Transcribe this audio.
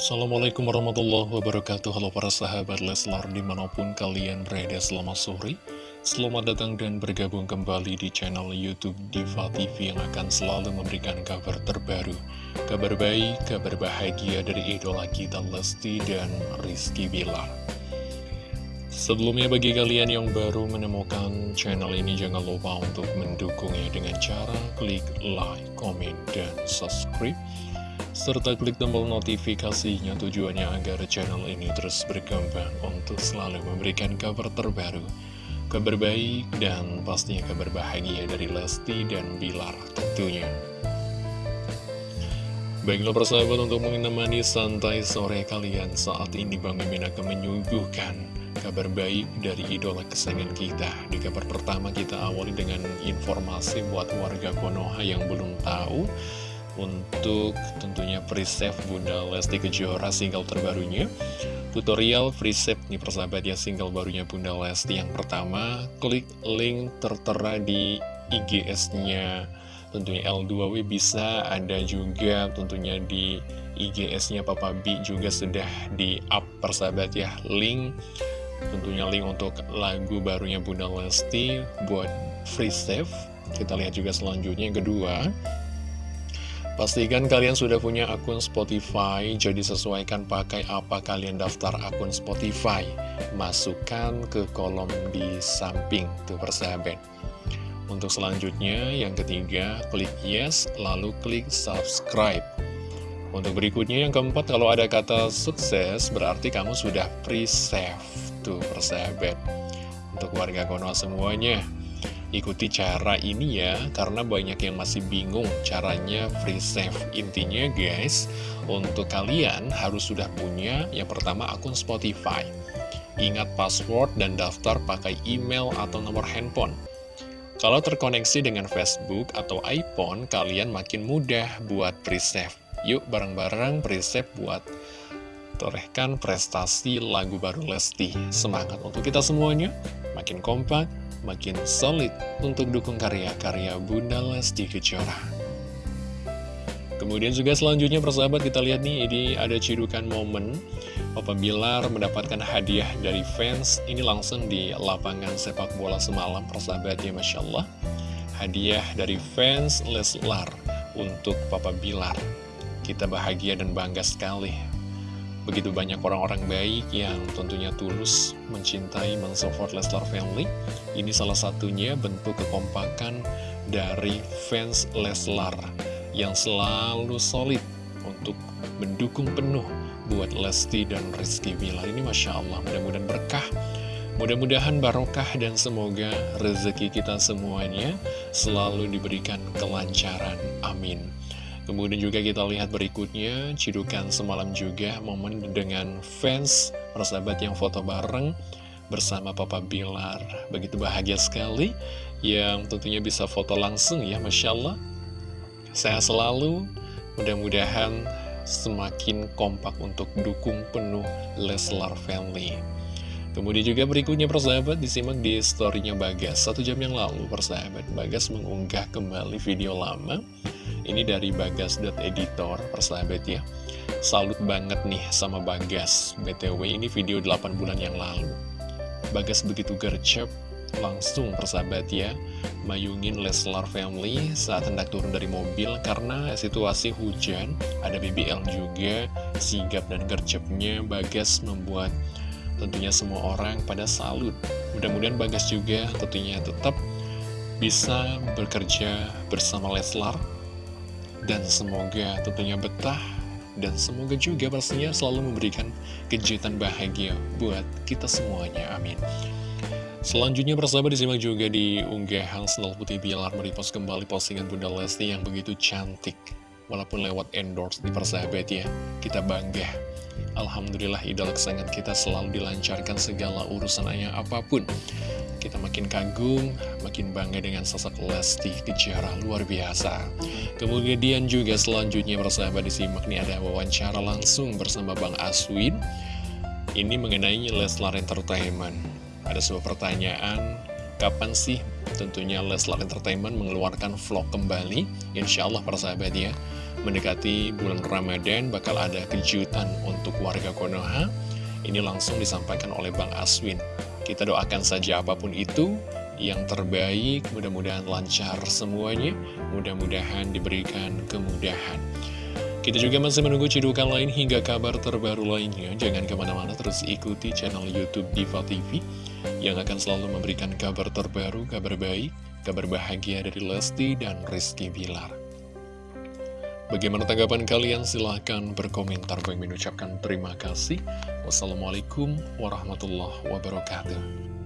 Assalamualaikum warahmatullahi wabarakatuh. Halo para sahabat Leslar di mana pun kalian berada selamat sore. Selamat datang dan bergabung kembali di channel Youtube Diva TV Yang akan selalu memberikan kabar terbaru Kabar baik, kabar bahagia dari idola kita Lesti dan Rizky Bilar. Sebelumnya bagi kalian yang baru menemukan channel ini Jangan lupa untuk mendukungnya dengan cara klik like, comment, dan subscribe serta klik tombol notifikasinya tujuannya agar channel ini terus berkembang untuk selalu memberikan kabar terbaru, kabar baik, dan pastinya kabar bahagia dari Lesti dan Bilar tentunya. Baiklah persahabat untuk menemani santai sore kalian saat ini Bang Mimin akan menyuguhkan kabar baik dari idola kesayangan kita. Di kabar pertama kita awali dengan informasi buat warga Konoha yang belum tahu untuk tentunya preset Bunda Lesti Kejora single terbarunya. Tutorial preset nih persahabat ya single barunya Bunda Lesti yang pertama. Klik link tertera di IGS-nya tentunya L2W bisa ada juga tentunya di IGS-nya Papa B juga sudah di up persahabat ya link. Tentunya link untuk lagu barunya Bunda Lesti buat free save kita lihat juga selanjutnya yang kedua Pastikan kalian sudah punya akun Spotify, jadi sesuaikan pakai apa kalian daftar akun Spotify. Masukkan ke kolom di samping, tuh persahabat. Untuk selanjutnya, yang ketiga, klik yes, lalu klik subscribe. Untuk berikutnya, yang keempat, kalau ada kata sukses, berarti kamu sudah pre-save, tuh persahabat. Untuk warga Konoha semuanya, Ikuti cara ini ya, karena banyak yang masih bingung caranya free save. Intinya guys, untuk kalian harus sudah punya yang pertama akun Spotify. Ingat password dan daftar pakai email atau nomor handphone. Kalau terkoneksi dengan Facebook atau iPhone, kalian makin mudah buat free save. Yuk bareng-bareng free save buat torehkan prestasi lagu baru Lesti. Semangat untuk kita semuanya, makin kompak, makin solid untuk dukung karya-karya Bunda Lesti Kejora. Kemudian juga selanjutnya persahabat kita lihat nih ini ada cidukan momen Papa Bilar mendapatkan hadiah dari fans. Ini langsung di lapangan sepak bola semalam persahabat ya Masya Allah. Hadiah dari fans Leslar untuk Papa Bilar. Kita bahagia dan bangga sekali Begitu banyak orang-orang baik yang tentunya tulus mencintai, mensupport Leslar Family. Ini salah satunya bentuk kekompakan dari fans Leslar yang selalu solid untuk mendukung penuh buat Lesti dan Rizky Bilar. Ini Masya Allah, mudah-mudahan berkah. Mudah-mudahan barokah dan semoga rezeki kita semuanya selalu diberikan kelancaran. Amin. Kemudian juga kita lihat berikutnya, cidukan semalam juga momen dengan fans persahabat yang foto bareng bersama Papa Bilar. Begitu bahagia sekali, yang tentunya bisa foto langsung ya, Masya Allah. Saya selalu, mudah-mudahan semakin kompak untuk dukung penuh Leslar Family. Kemudian juga berikutnya persahabat disimak di storynya Bagas Satu jam yang lalu persahabat Bagas mengunggah kembali video lama ini dari bagas.editor persahabat ya. Salut banget nih sama Bagas. BTW ini video 8 bulan yang lalu. Bagas begitu gercep langsung persahabat ya Mayungin Leslar Family saat hendak turun dari mobil Karena situasi hujan Ada BBL juga Sigap dan gercepnya Bagas membuat tentunya semua orang pada salut. Mudah-mudahan Bagas juga tentunya tetap bisa bekerja bersama Leslar dan semoga tentunya betah dan semoga juga pastinya selalu memberikan kejutan bahagia buat kita semuanya, amin. Selanjutnya persahabat disimak juga di unggahan Senal Putih Bilar merepost kembali postingan Bunda Lesti yang begitu cantik. Walaupun lewat endorse di persahabat ya, kita bangga. Alhamdulillah idola kesayangan kita selalu dilancarkan segala urusannya apa pun. Kita makin kagum, makin bangga dengan sosok Lesti Kejara luar biasa. Kemudian juga selanjutnya persahabat disimak nih ada wawancara langsung bersama Bang Aswin. Ini mengenai Leslar Entertainment. Ada sebuah pertanyaan, kapan sih tentunya Leslar Entertainment mengeluarkan vlog kembali? Insya Allah persahabat ya. mendekati bulan Ramadan bakal ada kejutan untuk warga Konoha. Ini langsung disampaikan oleh Bang Aswin. Kita doakan saja apa pun itu yang terbaik, mudah-mudahan lancar semuanya, mudah-mudahan diberikan kemudahan. Kita juga masih menunggu cidukan lain hingga kabar terbaru lainnya. Jangan ke mana-mana terus ikuti channel Youtube Diva TV yang akan selalu memberikan kabar terbaru, kabar baik, kabar bahagia dari Lesti dan Rizky Bilar. Bagaimana tanggapan kalian? Silahkan berkomentar. Bang mengucapkan terima kasih. Wassalamualaikum warahmatullahi wabarakatuh.